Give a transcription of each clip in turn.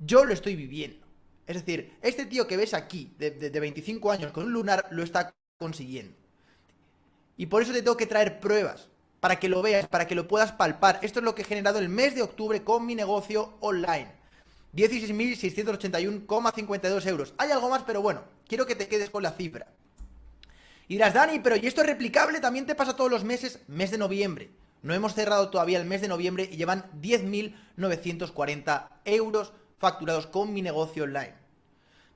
yo lo estoy viviendo. Es decir, este tío que ves aquí, de, de 25 años con un lunar, lo está consiguiendo. Y por eso te tengo que traer pruebas, para que lo veas, para que lo puedas palpar. Esto es lo que he generado el mes de octubre con mi negocio online. 16.681,52 euros. Hay algo más, pero bueno, quiero que te quedes con la cifra. Y dirás, Dani, pero ¿y esto es replicable? También te pasa todos los meses, mes de noviembre. No hemos cerrado todavía el mes de noviembre y llevan 10.940 euros facturados con mi negocio online.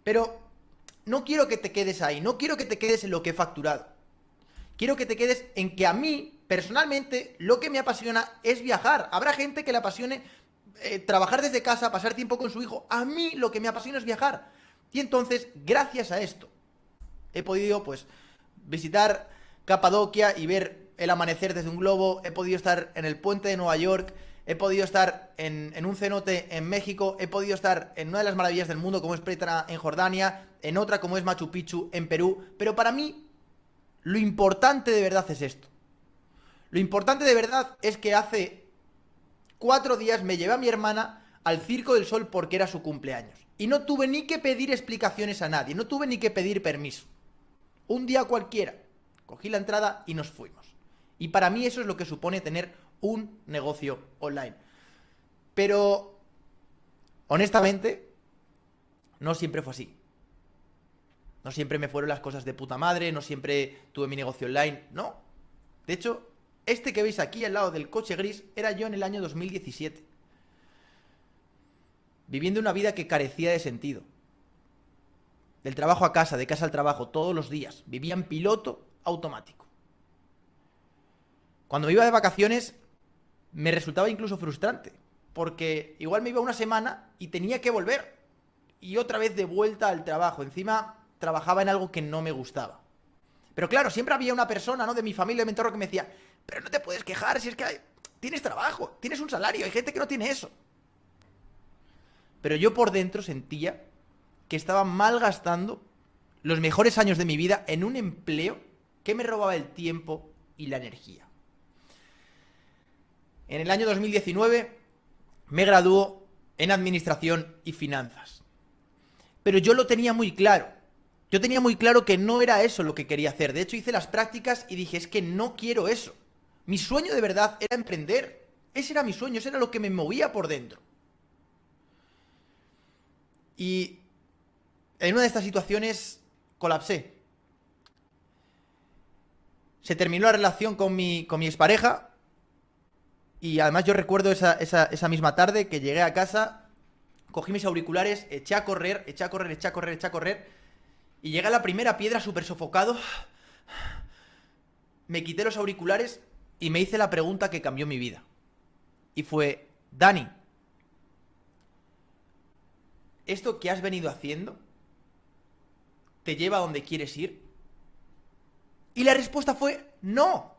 Pero no quiero que te quedes ahí, no quiero que te quedes en lo que he facturado. Quiero que te quedes en que a mí, personalmente, lo que me apasiona es viajar. Habrá gente que le apasione eh, trabajar desde casa, pasar tiempo con su hijo. A mí lo que me apasiona es viajar. Y entonces, gracias a esto, he podido, pues, visitar Capadocia y ver el amanecer desde un globo. He podido estar en el puente de Nueva York. He podido estar en, un cenote en México. He podido estar en una de las maravillas del mundo, como es Petra en Jordania. En otra, como es Machu Picchu en Perú. Pero para mí, lo importante de verdad es esto. Lo importante de verdad es que hace cuatro días me llevé a mi hermana al Circo del Sol porque era su cumpleaños. Y no tuve ni que pedir explicaciones a nadie, no tuve ni que pedir permiso. Un día cualquiera, cogí la entrada y nos fuimos. Y para mí eso es lo que supone tener un negocio online. Pero, honestamente, no siempre fue así. No siempre me fueron las cosas de puta madre, no siempre tuve mi negocio online, no. De hecho, este que veis aquí al lado del coche gris era yo en el año 2017. Viviendo una vida que carecía de sentido. Del trabajo a casa, de casa al trabajo, todos los días. Vivía en piloto automático. Cuando me iba de vacaciones me resultaba incluso frustrante. Porque igual me iba una semana y tenía que volver. Y otra vez de vuelta al trabajo. Encima trabajaba en algo que no me gustaba. Pero claro, siempre había una persona, ¿no? De mi familia, de mi que me decía, pero no te puedes quejar si es que tienes trabajo, tienes un salario, hay gente que no tiene eso. Pero yo por dentro sentía que estaba malgastando los mejores años de mi vida en un empleo que me robaba el tiempo y la energía. En el año 2019 me graduó en Administración y Finanzas. Pero yo lo tenía muy claro. Yo tenía muy claro que no era eso lo que quería hacer. De hecho, hice las prácticas y dije, es que no quiero eso. Mi sueño de verdad era emprender. Ese era mi sueño, ese era lo que me movía por dentro. Y en una de estas situaciones colapsé. Se terminó la relación con mi, con mi expareja. Y además yo recuerdo esa, esa misma tarde que llegué a casa, cogí mis auriculares, eché a correr, eché a correr, eché a correr, eché a correr y llega la primera piedra súper sofocado. Me quité los auriculares y me hice la pregunta que cambió mi vida. Y fue, Dani, ¿esto que has venido haciendo te lleva a donde quieres ir? Y la respuesta fue, no.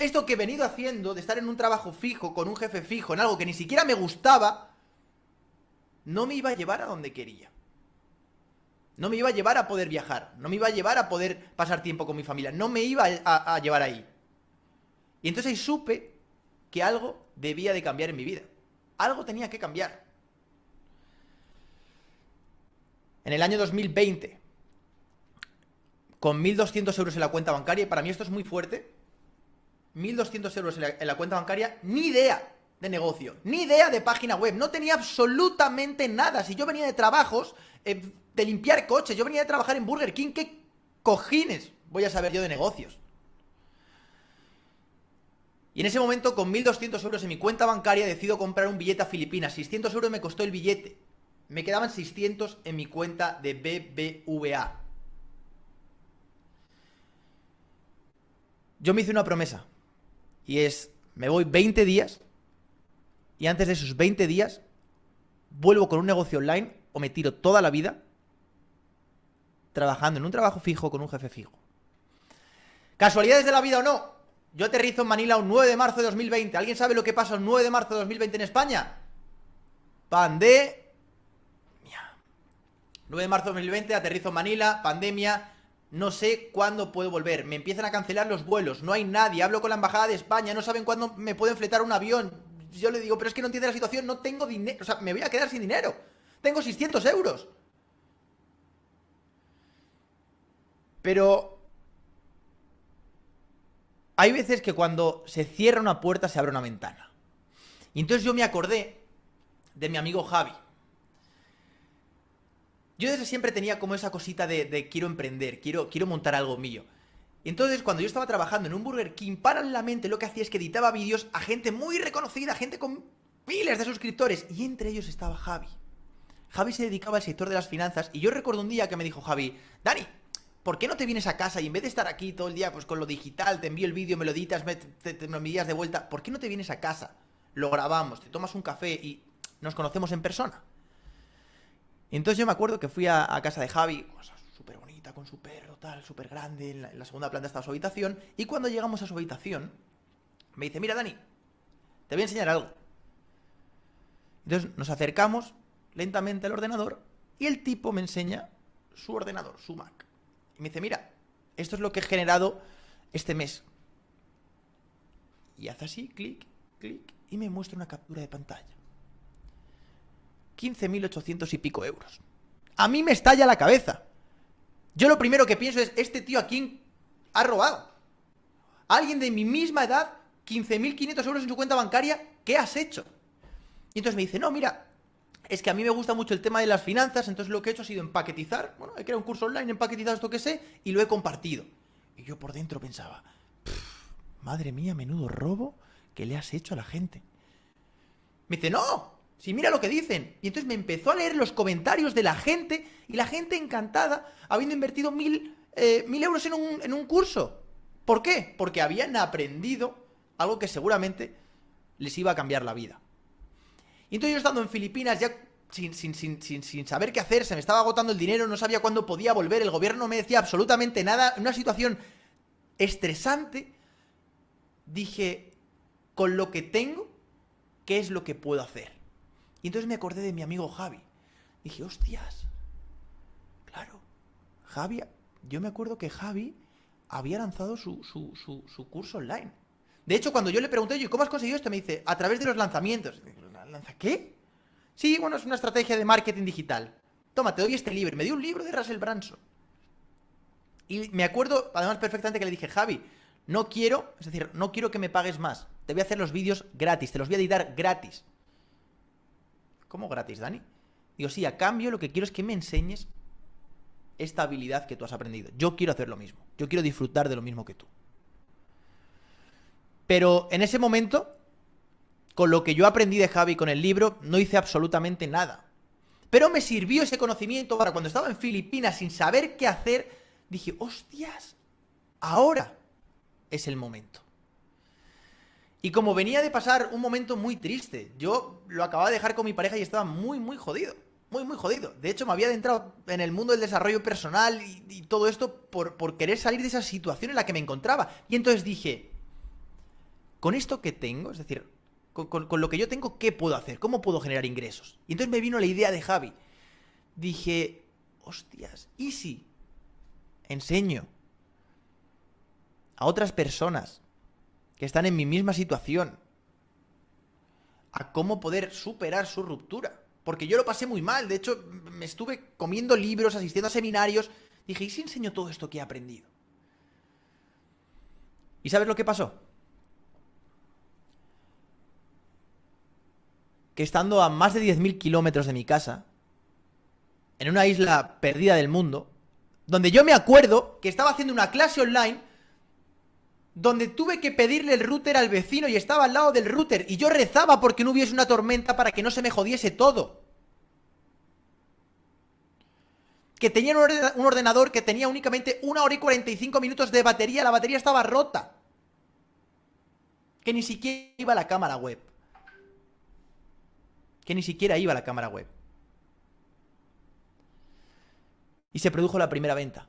Esto que he venido haciendo, de estar en un trabajo fijo, con un jefe fijo, en algo que ni siquiera me gustaba, no me iba a llevar a donde quería. No me iba a llevar a poder viajar, no me iba a llevar a poder pasar tiempo con mi familia, no me iba a, llevar ahí. Y entonces ahí supe que algo debía de cambiar en mi vida. Algo tenía que cambiar. En el año 2020, con 1.200 euros en la cuenta bancaria, y para mí esto es muy fuerte, 1.200 euros en la, cuenta bancaria, ni idea de negocio, ni idea de página web, no tenía absolutamente nada. Si yo venía de trabajos, eh, de limpiar coches. Yo venía de trabajar en Burger King. ¿Qué cojines voy a saber yo de negocios? Y en ese momento, con 1.200 euros en mi cuenta bancaria, decido comprar un billete a Filipinas. 600 euros me costó el billete. Me quedaban 600 en mi cuenta de BBVA. Yo me hice una promesa. Y es, me voy 20 días. Y antes de esos 20 días, vuelvo con un negocio online o me tiro toda la vida trabajando en un trabajo fijo con un jefe fijo. ¿Casualidades de la vida o no? Yo aterrizo en Manila un 9 de marzo de 2020. ¿Alguien sabe lo que pasa un 9 de marzo de 2020 en España? Pandemia. 9 de marzo de 2020, aterrizo en Manila, pandemia. No sé cuándo puedo volver. Me empiezan a cancelar los vuelos. No hay nadie. Hablo con la embajada de España. No saben cuándo me pueden fletar un avión. Yo le digo, pero es que no entiende la situación. No tengo dinero. O sea, me voy a quedar sin dinero. Tengo 600 euros. Pero... Hay veces que cuando se cierra una puerta se abre una ventana. Y entonces yo me acordé de mi amigo Javi. Yo desde siempre tenía como esa cosita de, quiero emprender, quiero, quiero montar algo mío. Entonces cuando yo estaba trabajando en un Burger King, paralelamente lo que hacía es que editaba vídeos a gente muy reconocida, gente con miles de suscriptores. Y entre ellos estaba Javi. Javi se dedicaba al sector de las finanzas y yo recuerdo un día que me dijo Javi, Dani, ¿por qué no te vienes a casa y en vez de estar aquí todo el día pues con lo digital, te envío el vídeo, me lo editas, me, te, lo envías de vuelta, ¿por qué no te vienes a casa? Lo grabamos, te tomas un café y nos conocemos en persona. Y entonces yo me acuerdo que fui a, casa de Javi, súper bonita, con su perro, tal, súper grande, en la, segunda planta estaba su habitación, y cuando llegamos a su habitación, me dice, mira Dani, te voy a enseñar algo. Entonces nos acercamos lentamente al ordenador y el tipo me enseña su ordenador, su Mac. Y me dice, mira, esto es lo que he generado este mes. Y hace así, clic, clic, y me muestra una captura de pantalla. 15.800 y pico euros. A mí me estalla la cabeza. Yo lo primero que pienso es, este tío a quién ha robado. Alguien de mi misma edad, 15.500 euros en su cuenta bancaria, ¿qué has hecho? Y entonces me dice, no, mira, es que a mí me gusta mucho el tema de las finanzas, entonces lo que he hecho ha sido empaquetizar, bueno, he creado un curso online, empaquetizado esto que sé, y lo he compartido. Y yo por dentro pensaba, madre mía, menudo robo que le has hecho a la gente. Me dice, no, si mira lo que dicen. Y entonces me empezó a leer los comentarios de la gente, y la gente encantada, habiendo invertido mil, eh, mil euros en un, en un curso. ¿Por qué? Porque habían aprendido algo que seguramente les iba a cambiar la vida. Y entonces yo estando en Filipinas ya sin, sin, saber qué hacer, se me estaba agotando el dinero, no sabía cuándo podía volver, el gobierno no me decía absolutamente nada, una situación estresante, dije, con lo que tengo, ¿qué es lo que puedo hacer? Y entonces me acordé de mi amigo Javi. Dije, hostias, claro, Javi, yo me acuerdo que Javi había lanzado su, su curso online. De hecho, cuando yo le pregunté, ¿y ¿cómo has conseguido esto? Me dice, a través de los lanzamientos. ¿Lanza qué? Sí, bueno, es una estrategia de marketing digital. Toma, te doy este libro. Me dio un libro de Russell Branson. Y me acuerdo, además, perfectamente que le dije, Javi, no quiero, es decir, no quiero que me pagues más. Te voy a hacer los vídeos gratis, te los voy a editar gratis. ¿Cómo gratis, Dani? Digo, sí, a cambio lo que quiero es que me enseñes esta habilidad que tú has aprendido. Yo quiero hacer lo mismo. Yo quiero disfrutar de lo mismo que tú. Pero en ese momento con lo que yo aprendí de Javi con el libro, no hice absolutamente nada. Pero me sirvió ese conocimiento para cuando estaba en Filipinas sin saber qué hacer, dije, hostias, ahora es el momento. Y como venía de pasar un momento muy triste, yo lo acababa de dejar con mi pareja y estaba muy, muy jodido. Muy, muy jodido. De hecho, me había adentrado en el mundo del desarrollo personal y, todo esto por, por querer salir de esa situación en la que me encontraba. Y entonces dije, con esto que tengo, es decir, con, lo que yo tengo, ¿qué puedo hacer? ¿Cómo puedo generar ingresos? Y entonces me vino la idea de Javi. Dije, hostias, ¿y si enseño a otras personas que están en mi misma situación a cómo poder superar su ruptura? Porque yo lo pasé muy mal, de hecho me estuve comiendo libros, asistiendo a seminarios. Dije, ¿y si enseño todo esto que he aprendido? ¿Y sabes lo que pasó? que estando a más de 10.000 kilómetros de mi casa, en una isla perdida del mundo, donde yo me acuerdo que estaba haciendo una clase online, donde tuve que pedirle el router al vecino y estaba al lado del router, y yo rezaba porque no hubiese una tormenta para que no se me jodiese todo. Que tenía un ordenador que tenía únicamente una hora y 45 minutos de batería, la batería estaba rota. Que ni siquiera iba a la cámara web que ni siquiera iba a la cámara web. Y se produjo la primera venta,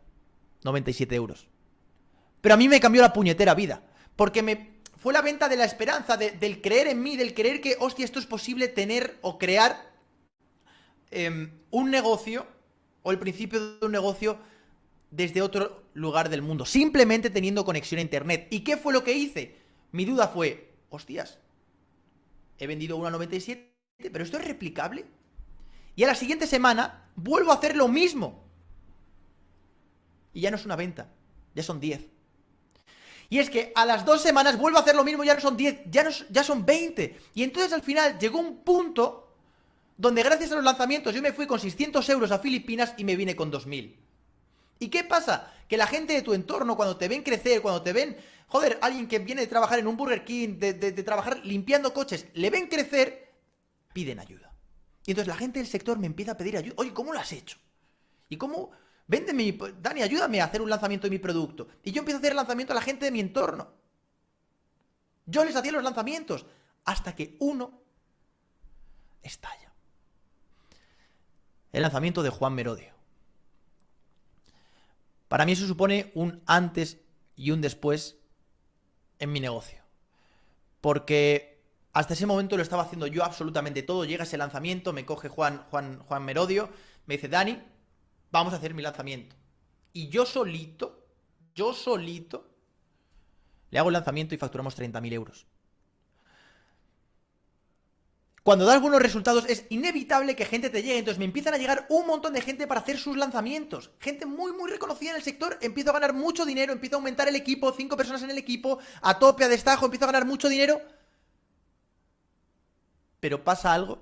97 euros. Pero a mí me cambió la puñetera vida, porque me fue la venta de la esperanza, del creer en mí, del creer que, hostia, esto es posible tener o crear em, un negocio o el principio de un negocio desde otro lugar del mundo, simplemente teniendo conexión a internet. ¿Y qué fue lo que hice? Mi duda fue, hostias, he vendido una 97 pero esto es replicable. Y a la siguiente semana vuelvo a hacer lo mismo. Y ya no es una venta, ya son 10. Y es que a las dos semanas vuelvo a hacer lo mismo, ya no son 10, ya, no, ya son 20. Y entonces al final llegó un punto donde gracias a los lanzamientos yo me fui con 600 euros a Filipinas y me vine con 2000. ¿Y qué pasa? Que la gente de tu entorno, cuando te ven crecer, cuando te ven, joder, alguien que viene de trabajar en un Burger King, de, de trabajar limpiando coches, le ven crecer, piden ayuda. Y entonces la gente del sector me empieza a pedir ayuda. Oye, ¿cómo lo has hecho? ¿Y cómo? Véndeme, Dani, ayúdame a hacer un lanzamiento de mi producto. Y yo empiezo a hacer el lanzamiento a la gente de mi entorno. Yo les hacía los lanzamientos hasta que uno estalla. El lanzamiento de Juan Merodio. Para mí eso supone un antes y un después en mi negocio. Porque hasta ese momento lo estaba haciendo yo absolutamente todo. Llega ese lanzamiento, me coge Juan, Juan, Juan Merodio, me dice, Dani, vamos a hacer mi lanzamiento. Y yo solito, yo solito, le hago el lanzamiento y facturamos 30.000 euros. Cuando das buenos resultados es inevitable que gente te llegue, entonces me empiezan a llegar un montón de gente para hacer sus lanzamientos. Gente muy, muy reconocida en el sector, empiezo a ganar mucho dinero, empiezo a aumentar el equipo, cinco personas en el equipo, a tope, a destajo, empiezo a ganar mucho dinero. Pero pasa algo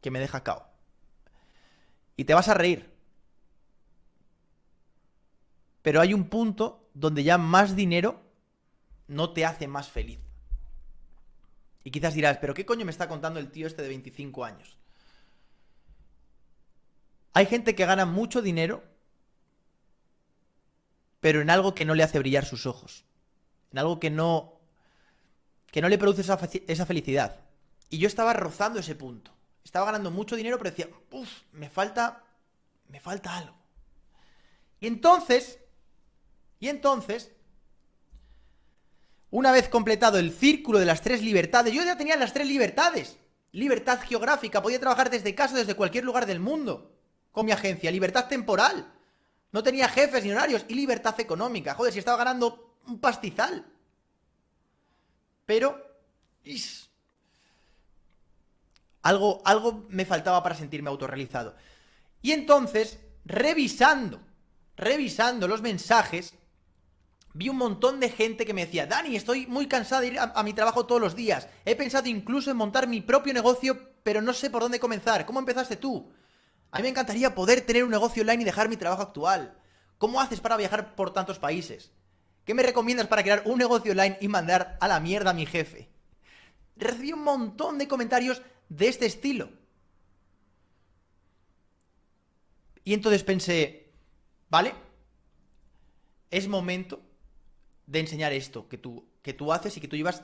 que me deja cao. Y te vas a reír. Pero hay un punto donde ya más dinero no te hace más feliz. Y quizás dirás, pero ¿qué coño me está contando el tío este de 25 años? Hay gente que gana mucho dinero, pero en algo que no le hace brillar sus ojos. En algo que no, que no le produce esa, esa felicidad. Y yo estaba rozando ese punto. Estaba ganando mucho dinero, pero decía, uff, me falta, me falta algo. Y entonces, y entonces, una vez completado el círculo de las tres libertades, yo ya tenía las tres libertades. Libertad geográfica, podía trabajar desde casa, desde cualquier lugar del mundo. Con mi agencia. Libertad temporal. No tenía jefes ni horarios. Y libertad económica. Joder, si estaba ganando un pastizal. Pero... algo, algo me faltaba para sentirme autorrealizado. Y entonces, revisando, revisando los mensajes, vi un montón de gente que me decía, Dani, estoy muy cansado de ir a, mi trabajo todos los días. He pensado incluso en montar mi propio negocio, pero no sé por dónde comenzar. ¿Cómo empezaste tú? A mí me encantaría poder tener un negocio online y dejar mi trabajo actual. ¿Cómo haces para viajar por tantos países? ¿Qué me recomiendas para crear un negocio online y mandar a la mierda a mi jefe? Recibí un montón de comentarios de este estilo. Y entonces pensé, vale, es momento de enseñar esto que tú, que tú haces y que tú llevas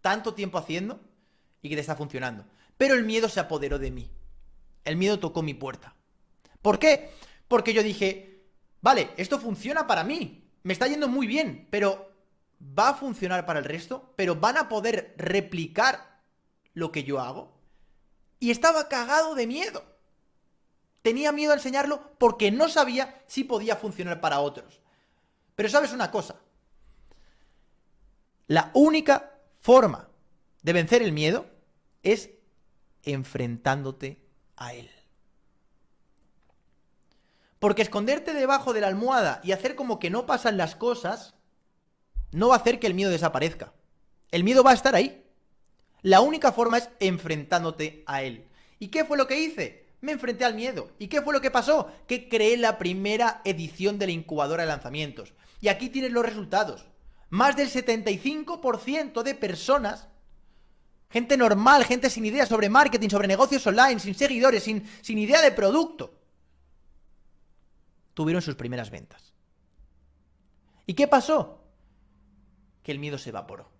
tanto tiempo haciendo y que te está funcionando. Pero el miedo se apoderó de mí. El miedo tocó mi puerta. ¿Por qué? Porque yo dije, vale, esto funciona para mí, me está yendo muy bien, pero ¿va a funcionar para el resto? ¿Pero van a poder replicar lo que yo hago? Y estaba cagado de miedo. Tenía miedo a enseñarlo porque no sabía si podía funcionar para otros. Pero sabes una cosa, la única forma de vencer el miedo es enfrentándote a él. Porque esconderte debajo de la almohada y hacer como que no pasan las cosas no va a hacer que el miedo desaparezca. El miedo va a estar ahí. La única forma es enfrentándote a él. ¿Y qué fue lo que hice? Me enfrenté al miedo. ¿Y qué fue lo que pasó? Que creé la primera edición de la incubadora de lanzamientos. Y aquí tienes los resultados más del 75% de personas, gente normal, gente sin idea sobre marketing, sobre negocios online, sin seguidores, sin, sin idea de producto, tuvieron sus primeras ventas. ¿Y qué pasó? Que el miedo se evaporó.